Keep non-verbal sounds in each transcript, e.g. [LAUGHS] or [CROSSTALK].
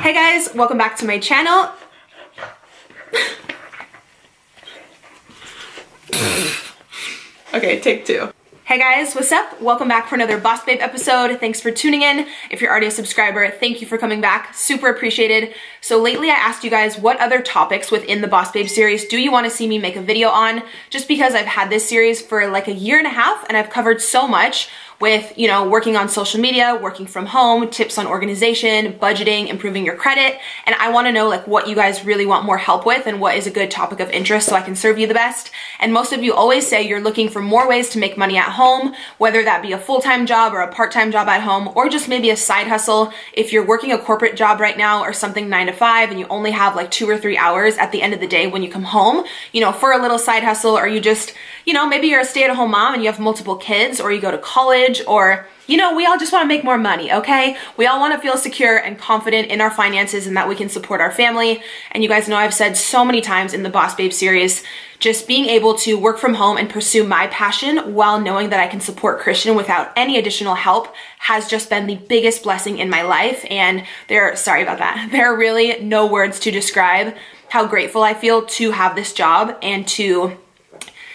Hey guys, welcome back to my channel. okay, take two. Hey guys, what's up? Welcome back for another Boss Babe episode. Thanks for tuning in. If you're already a subscriber, thank you for coming back. Super appreciated. So lately I asked you guys what other topics within the Boss Babe series do you want to see me make a video on? Just because I've had this series for like a year and a half and I've covered so much with, you know, working on social media, working from home, tips on organization, budgeting, improving your credit. And I wanna know like what you guys really want more help with and what is a good topic of interest so I can serve you the best. And most of you always say you're looking for more ways to make money at home, whether that be a full-time job or a part-time job at home, or just maybe a side hustle. If you're working a corporate job right now or something nine to five and you only have like two or three hours at the end of the day when you come home, you know, for a little side hustle, or you just, you know, maybe you're a stay-at-home mom and you have multiple kids or you go to college college or you know, we all just want to make more money, okay? We all want to feel secure and confident in our finances and that we can support our family. And you guys know I've said so many times in the Boss Babe series, just being able to work from home and pursue my passion while knowing that I can support Christian without any additional help has just been the biggest blessing in my life. And there, sorry about that, [LAUGHS] there are really no words to describe how grateful I feel to have this job and to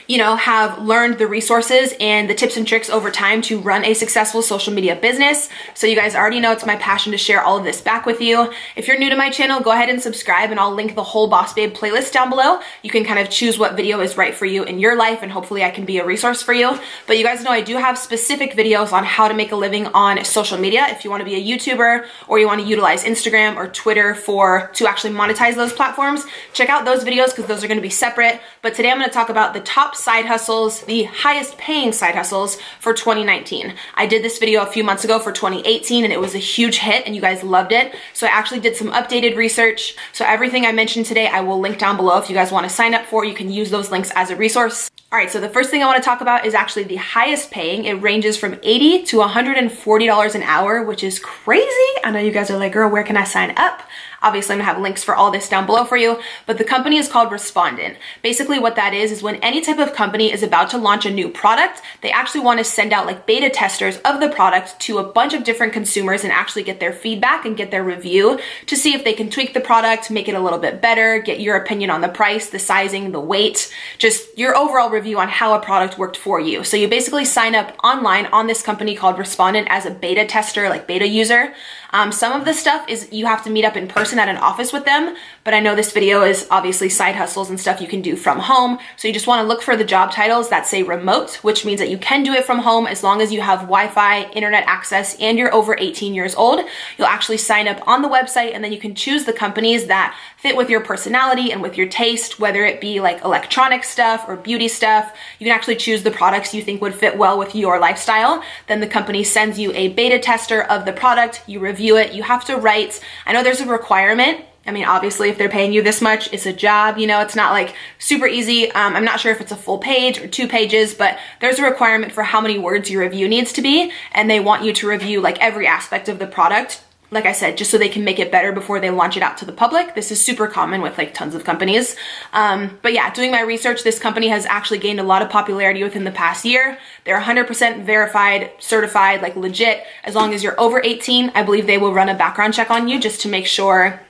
you know, have learned the resources and the tips and tricks over time to run a successful social media business. So you guys already know it's my passion to share all of this back with you. If you're new to my channel, go ahead and subscribe and I'll link the whole Boss Babe playlist down below. You can kind of choose what video is right for you in your life and hopefully I can be a resource for you. But you guys know I do have specific videos on how to make a living on social media. If you want to be a YouTuber or you want to utilize Instagram or Twitter for to actually monetize those platforms, check out those videos because those are going to be separate. But today I'm going to talk about the top side hustles, the highest paying side hustles for 2019. I did this video a few months ago for 2018 and it was a huge hit and you guys loved it. So I actually did some updated research. So everything I mentioned today, I will link down below if you guys wanna sign up for, you can use those links as a resource. All right, so the first thing I wanna talk about is actually the highest paying. It ranges from 80 to $140 an hour, which is crazy. I know you guys are like, girl, where can I sign up? Obviously, I'm gonna have links for all this down below for you, but the company is called Respondent. Basically what that is, is when any type of company is about to launch a new product, they actually wanna send out like beta testers of the product to a bunch of different consumers and actually get their feedback and get their review to see if they can tweak the product, make it a little bit better, get your opinion on the price, the sizing, the weight, just your overall review on how a product worked for you. So you basically sign up online on this company called Respondent as a beta tester, like beta user. Um, some of the stuff is you have to meet up in person at an office with them, but I know this video is obviously side hustles and stuff you can do from home. So you just wanna look for the job titles that say remote, which means that you can do it from home as long as you have Wi-Fi, internet access, and you're over 18 years old. You'll actually sign up on the website and then you can choose the companies that fit with your personality and with your taste, whether it be like electronic stuff or beauty stuff. You can actually choose the products you think would fit well with your lifestyle. Then the company sends you a beta tester of the product, you review review it. You have to write, I know there's a requirement. I mean, obviously, if they're paying you this much, it's a job, you know, it's not like super easy. Um, I'm not sure if it's a full page or two pages, but there's a requirement for how many words your review needs to be. And they want you to review like every aspect of the product like I said, just so they can make it better before they launch it out to the public. This is super common with like tons of companies. Um, but yeah, doing my research, this company has actually gained a lot of popularity within the past year. They're 100% verified, certified, like legit. As long as you're over 18, I believe they will run a background check on you just to make sure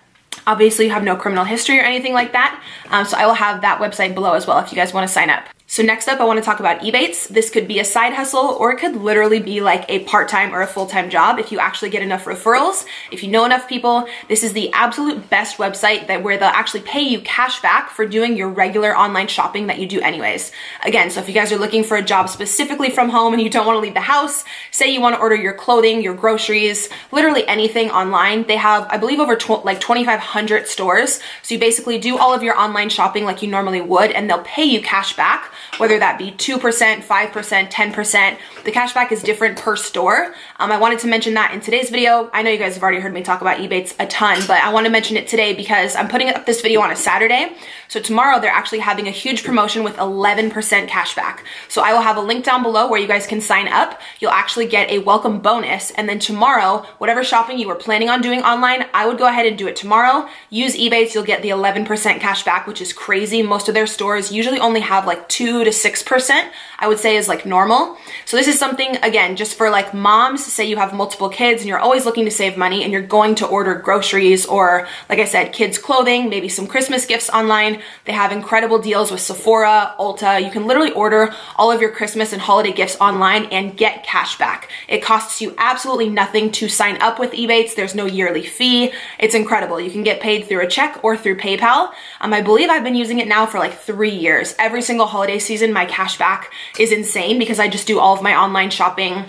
Obviously, you have no criminal history or anything like that. Um, so I will have that website below as well if you guys want to sign up. So next up, I wanna talk about Ebates. This could be a side hustle or it could literally be like a part-time or a full-time job if you actually get enough referrals, if you know enough people. This is the absolute best website that where they'll actually pay you cash back for doing your regular online shopping that you do anyways. Again, so if you guys are looking for a job specifically from home and you don't wanna leave the house, say you wanna order your clothing, your groceries, literally anything online, they have, I believe over tw like 2,500 stores. So you basically do all of your online shopping like you normally would and they'll pay you cash back whether that be 2%, 5%, 10%. The cashback is different per store. Um, I wanted to mention that in today's video. I know you guys have already heard me talk about Ebates a ton, but I want to mention it today because I'm putting up this video on a Saturday. So tomorrow they're actually having a huge promotion with 11% cashback. So I will have a link down below where you guys can sign up. You'll actually get a welcome bonus. And then tomorrow, whatever shopping you were planning on doing online, I would go ahead and do it tomorrow. Use Ebates, you'll get the 11% cashback, which is crazy. Most of their stores usually only have like two two to 6%, I would say is like normal. So this is something, again, just for like moms, say you have multiple kids and you're always looking to save money and you're going to order groceries or like I said, kids clothing, maybe some Christmas gifts online. They have incredible deals with Sephora, Ulta. You can literally order all of your Christmas and holiday gifts online and get cash back. It costs you absolutely nothing to sign up with Ebates. There's no yearly fee. It's incredible. You can get paid through a check or through PayPal. Um, I believe I've been using it now for like three years. Every single holiday season, my cashback is insane because I just do all of my online shopping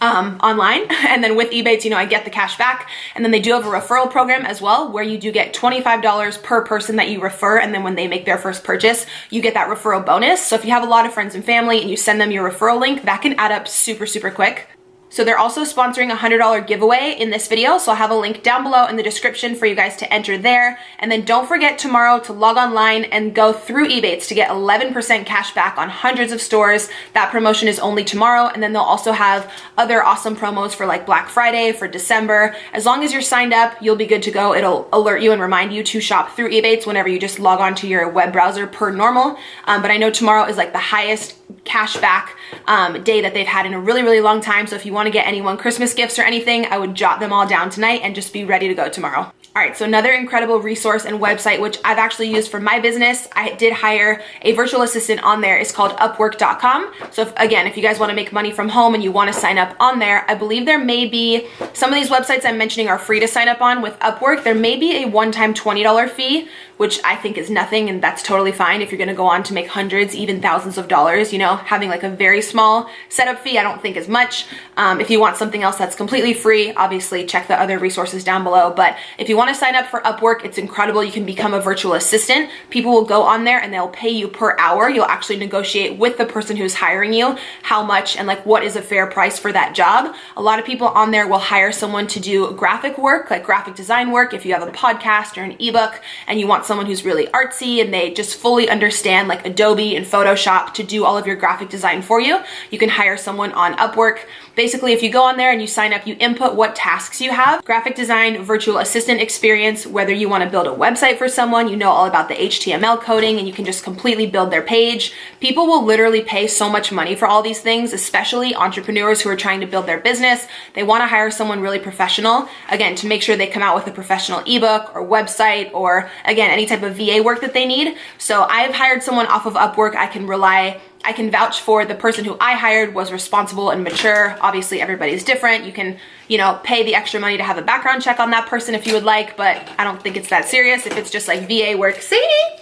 um, online. [LAUGHS] And then with Ebates, you know, I get the cash back. And then they do have a referral program as well, where you do get $25 per person that you refer. And then when they make their first purchase, you get that referral bonus. So if you have a lot of friends and family and you send them your referral link, that can add up super, super quick. So they're also sponsoring a $100 giveaway in this video. So I'll have a link down below in the description for you guys to enter there. And then don't forget tomorrow to log online and go through Ebates to get 11% cash back on hundreds of stores. That promotion is only tomorrow. And then they'll also have other awesome promos for like Black Friday, for December. As long as you're signed up, you'll be good to go. It'll alert you and remind you to shop through Ebates whenever you just log on to your web browser per normal. Um, but I know tomorrow is like the highest cash back um, day that they've had in a really, really long time. So if you want to get anyone Christmas gifts or anything, I would jot them all down tonight and just be ready to go tomorrow. All right, so another incredible resource and website, which I've actually used for my business. I did hire a virtual assistant on there. It's called upwork.com. So if, again, if you guys wanna make money from home and you wanna sign up on there, I believe there may be, some of these websites I'm mentioning are free to sign up on with Upwork. There may be a one-time $20 fee, which I think is nothing and that's totally fine if you're gonna go on to make hundreds, even thousands of dollars, you know, having like a very small setup fee I don't think is much. Um, if you want something else that's completely free, obviously check the other resources down below. But if you wanna sign up for Upwork, it's incredible. You can become a virtual assistant. People will go on there and they'll pay you per hour. You'll actually negotiate with the person who's hiring you how much and like what is a fair price for that job. A lot of people on there will hire someone to do graphic work, like graphic design work. If you have a podcast or an ebook and you want someone who's really artsy and they just fully understand like Adobe and Photoshop to do all of your graphic design for you, you can hire someone on Upwork. Basically, if you go on there and you sign up, you input what tasks you have, graphic design, virtual assistant experience, whether you wanna build a website for someone, you know all about the HTML coding and you can just completely build their page. People will literally pay so much money for all these things, especially entrepreneurs who are trying to build their business. They wanna hire someone really professional, again, to make sure they come out with a professional ebook or website or again, any type of VA work that they need. So I've hired someone off of Upwork. I can rely I can vouch for the person who I hired was responsible and mature. Obviously, everybody's different. You can, you know, pay the extra money to have a background check on that person if you would like, but I don't think it's that serious if it's just like VA work. See?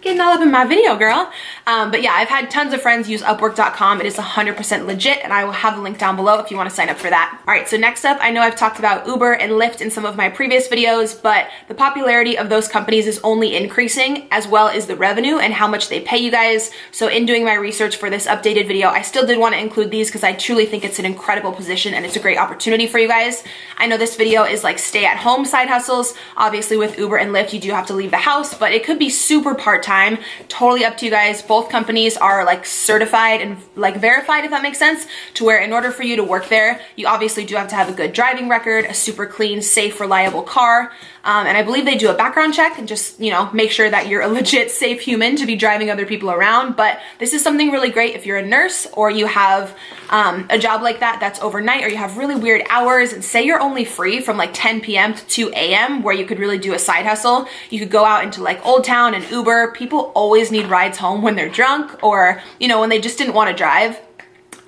Getting all up in my video, girl. Um, but yeah, I've had tons of friends use Upwork.com. It is 100% legit, and I will have the link down below if you want to sign up for that. All right, so next up, I know I've talked about Uber and Lyft in some of my previous videos, but the popularity of those companies is only increasing, as well as the revenue and how much they pay you guys. So in doing my research for this updated video, I still did want to include these because I truly think it's an incredible position and it's a great opportunity for you guys. I know this video is like stay at home side hustles. Obviously with Uber and Lyft, you do have to leave the house, but it could be super part-time time. Totally up to you guys. Both companies are like certified and like verified, if that makes sense, to where in order for you to work there, you obviously do have to have a good driving record, a super clean, safe, reliable car. Um, and I believe they do a background check and just, you know, make sure that you're a [LAUGHS] legit safe human to be driving other people around. But this is something really great if you're a nurse or you have um, a job like that that's overnight or you have really weird hours and say you're only free from like 10 p.m. to 2 a.m. where you could really do a side hustle. You could go out into like Old Town and Uber. People always need rides home when they're drunk or, you know, when they just didn't want to drive.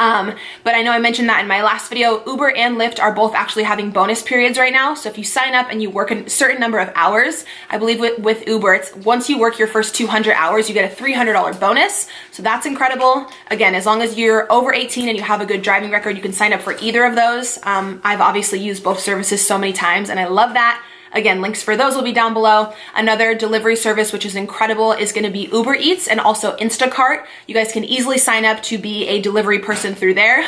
Um, but I know I mentioned that in my last video, Uber and Lyft are both actually having bonus periods right now. So if you sign up and you work a certain number of hours, I believe with, with Uber, it's once you work your first 200 hours, you get a $300 bonus. So that's incredible. Again, as long as you're over 18 and you have a good driving record, you can sign up for either of those. Um, I've obviously used both services so many times and I love that. Again, links for those will be down below. Another delivery service, which is incredible, is gonna be Uber Eats and also Instacart. You guys can easily sign up to be a delivery person through there.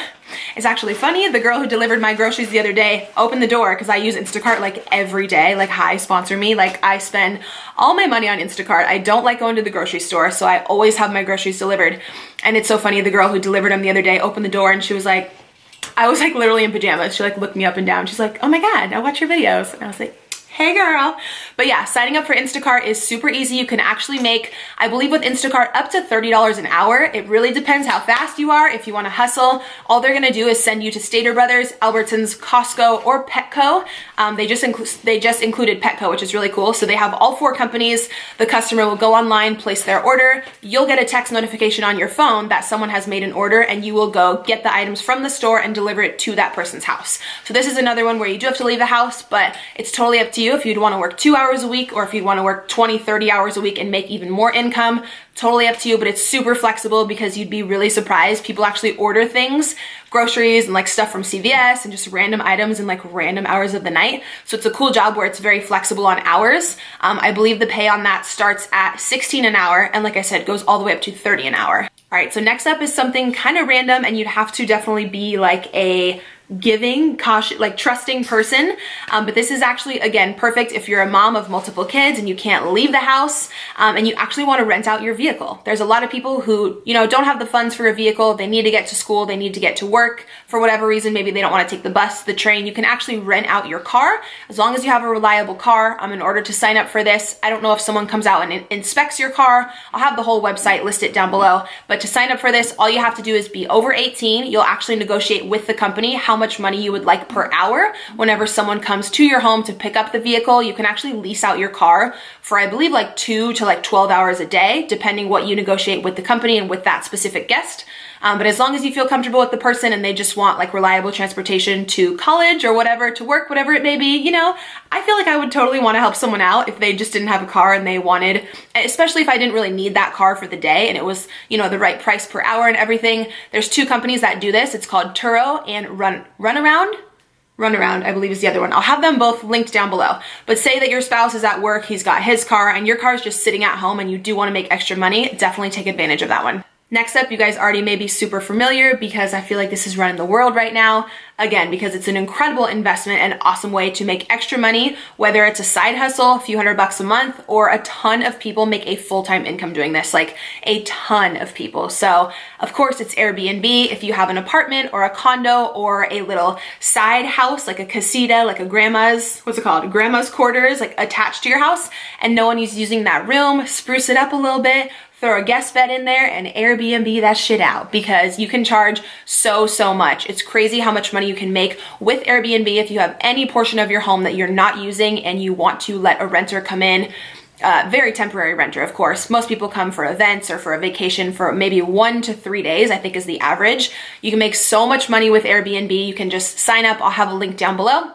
It's actually funny, the girl who delivered my groceries the other day opened the door because I use Instacart like every day, like hi, sponsor me. Like I spend all my money on Instacart. I don't like going to the grocery store, so I always have my groceries delivered. And it's so funny, the girl who delivered them the other day opened the door and she was like, I was like literally in pajamas. She like looked me up and down. She's like, oh my God, I watch your videos. And I was like, hey girl. But yeah, signing up for Instacart is super easy. You can actually make, I believe with Instacart, up to $30 an hour. It really depends how fast you are. If you wanna hustle, all they're gonna do is send you to Stater Brothers, Albertsons, Costco, or Petco. Um, they, just they just included Petco, which is really cool. So they have all four companies. The customer will go online, place their order. You'll get a text notification on your phone that someone has made an order and you will go get the items from the store and deliver it to that person's house. So this is another one where you do have to leave the house, but it's totally up to you if you'd want to work two hours a week or if you'd want to work 20, 30 hours a week and make even more income. Totally up to you, but it's super flexible because you'd be really surprised. People actually order things, groceries and like stuff from CVS and just random items in like random hours of the night. So it's a cool job where it's very flexible on hours. Um, I believe the pay on that starts at 16 an hour and like I said, goes all the way up to 30 an hour. All right, so next up is something kind of random and you'd have to definitely be like a giving, cautious, like trusting person. Um, but this is actually, again, perfect if you're a mom of multiple kids and you can't leave the house um, and you actually want to rent out your vehicle. There's a lot of people who, you know, don't have the funds for a vehicle. They need to get to school. They need to get to work for whatever reason. Maybe they don't want to take the bus, the train. You can actually rent out your car as long as you have a reliable car. Um, in order to sign up for this, I don't know if someone comes out and in inspects your car. I'll have the whole website listed down below. But to sign up for this, all you have to do is be over 18. You'll actually negotiate with the company how much money you would like per hour. Whenever someone comes to your home to pick up the vehicle, you can actually lease out your car for I believe like two to like 12 hours a day, depending what you negotiate with the company and with that specific guest. Um, but as long as you feel comfortable with the person and they just want like reliable transportation to college or whatever, to work, whatever it may be, you know, I feel like I would totally want to help someone out if they just didn't have a car and they wanted, especially if I didn't really need that car for the day and it was, you know, the right price per hour and everything. There's two companies that do this. It's called Turo and Run Runaround. Runaround, I believe is the other one. I'll have them both linked down below. But say that your spouse is at work, he's got his car, and your car is just sitting at home and you do want to make extra money, definitely take advantage of that one. Next up, you guys already may be super familiar because I feel like this is running the world right now. Again, because it's an incredible investment and awesome way to make extra money, whether it's a side hustle, a few hundred bucks a month, or a ton of people make a full-time income doing this, like a ton of people. So of course it's Airbnb. If you have an apartment or a condo or a little side house, like a casita, like a grandma's, what's it called? Grandma's quarters, like attached to your house, and no one is using that room, spruce it up a little bit, throw a guest bed in there and Airbnb that shit out because you can charge so, so much. It's crazy how much money you can make with Airbnb if you have any portion of your home that you're not using and you want to let a renter come in uh, very temporary renter, of course. Most people come for events or for a vacation for maybe one to three days, I think is the average. You can make so much money with Airbnb. You can just sign up. I'll have a link down below.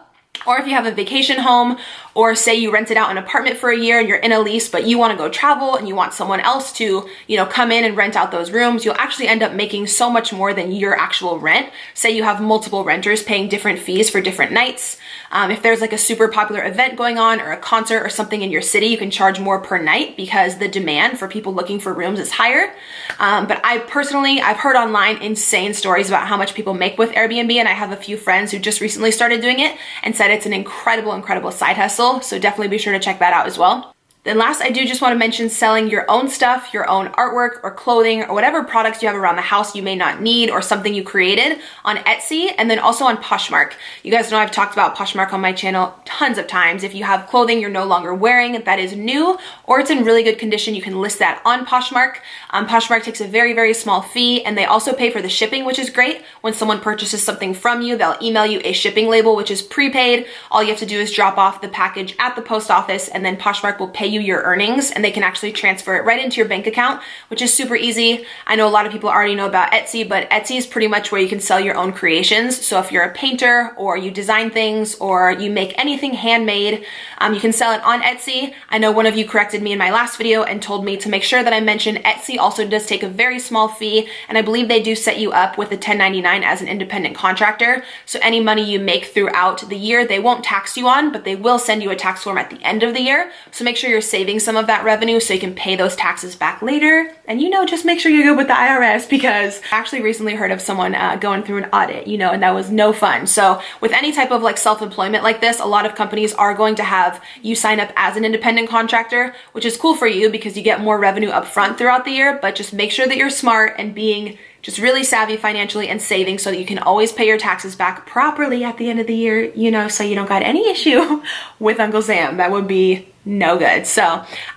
Or if you have a vacation home or say you rented out an apartment for a year and you're in a lease, but you wanna go travel and you want someone else to, you know, come in and rent out those rooms, you'll actually end up making so much more than your actual rent. Say you have multiple renters paying different fees for different nights. Um, if there's like a super popular event going on or a concert or something in your city, you can charge more per night because the demand for people looking for rooms is higher. Um, but I personally, I've heard online insane stories about how much people make with Airbnb and I have a few friends who just recently started doing it and said it's an incredible, incredible side hustle so definitely be sure to check that out as well. Then last, I do just want to mention selling your own stuff, your own artwork or clothing or whatever products you have around the house you may not need or something you created on Etsy and then also on Poshmark. You guys know I've talked about Poshmark on my channel tons of times. If you have clothing you're no longer wearing that is new or it's in really good condition, you can list that on Poshmark. Um, Poshmark takes a very, very small fee and they also pay for the shipping, which is great. When someone purchases something from you, they'll email you a shipping label, which is prepaid. All you have to do is drop off the package at the post office and then Poshmark will pay you your earnings and they can actually transfer it right into your bank account, which is super easy. I know a lot of people already know about Etsy, but Etsy is pretty much where you can sell your own creations. So if you're a painter or you design things or you make anything handmade, um, you can sell it on Etsy. I know one of you corrected me in my last video and told me to make sure that I mention Etsy also does take a very small fee and I believe they do set you up with a 1099 as an independent contractor. So any money you make throughout the year, they won't tax you on, but they will send you a tax form at the end of the year. So make sure you're you're saving some of that revenue so you can pay those taxes back later. And you know, just make sure you're good with the IRS because I actually recently heard of someone uh, going through an audit, you know, and that was no fun. So with any type of like self-employment like this, a lot of companies are going to have you sign up as an independent contractor, which is cool for you because you get more revenue up front throughout the year, but just make sure that you're smart and being just really savvy financially and saving so that you can always pay your taxes back properly at the end of the year, you know, so you don't got any issue [LAUGHS] with Uncle Sam. That would be no good. So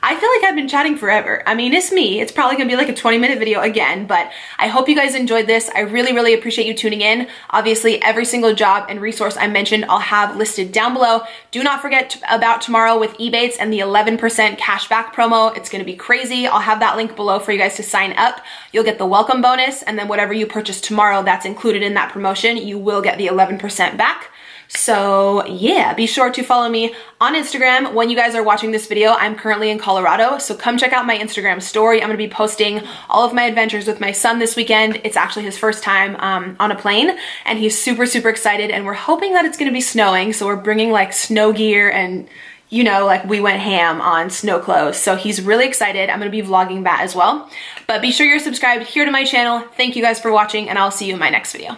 I feel like I've been chatting forever. I mean, it's me. It's probably gonna be like a 20 minute video again, but I hope you guys enjoyed this. I really, really appreciate you tuning in. Obviously, every single job and resource I mentioned, I'll have listed down below. Do not forget about tomorrow with Ebates and the 11% cashback promo. It's gonna be crazy. I'll have that link below for you guys to sign up. You'll get the welcome bonus, and then whatever you purchase tomorrow that's included in that promotion, you will get the 11% back. So yeah, be sure to follow me on Instagram. When you guys are watching this video, I'm currently in Colorado, so come check out my Instagram story. I'm gonna be posting all of my adventures with my son this weekend. It's actually his first time um, on a plane, and he's super, super excited, and we're hoping that it's gonna be snowing, so we're bringing like snow gear and you know, like we went ham on snow clothes. So he's really excited. I'm gonna be vlogging that as well. But be sure you're subscribed here to my channel. Thank you guys for watching and I'll see you in my next video.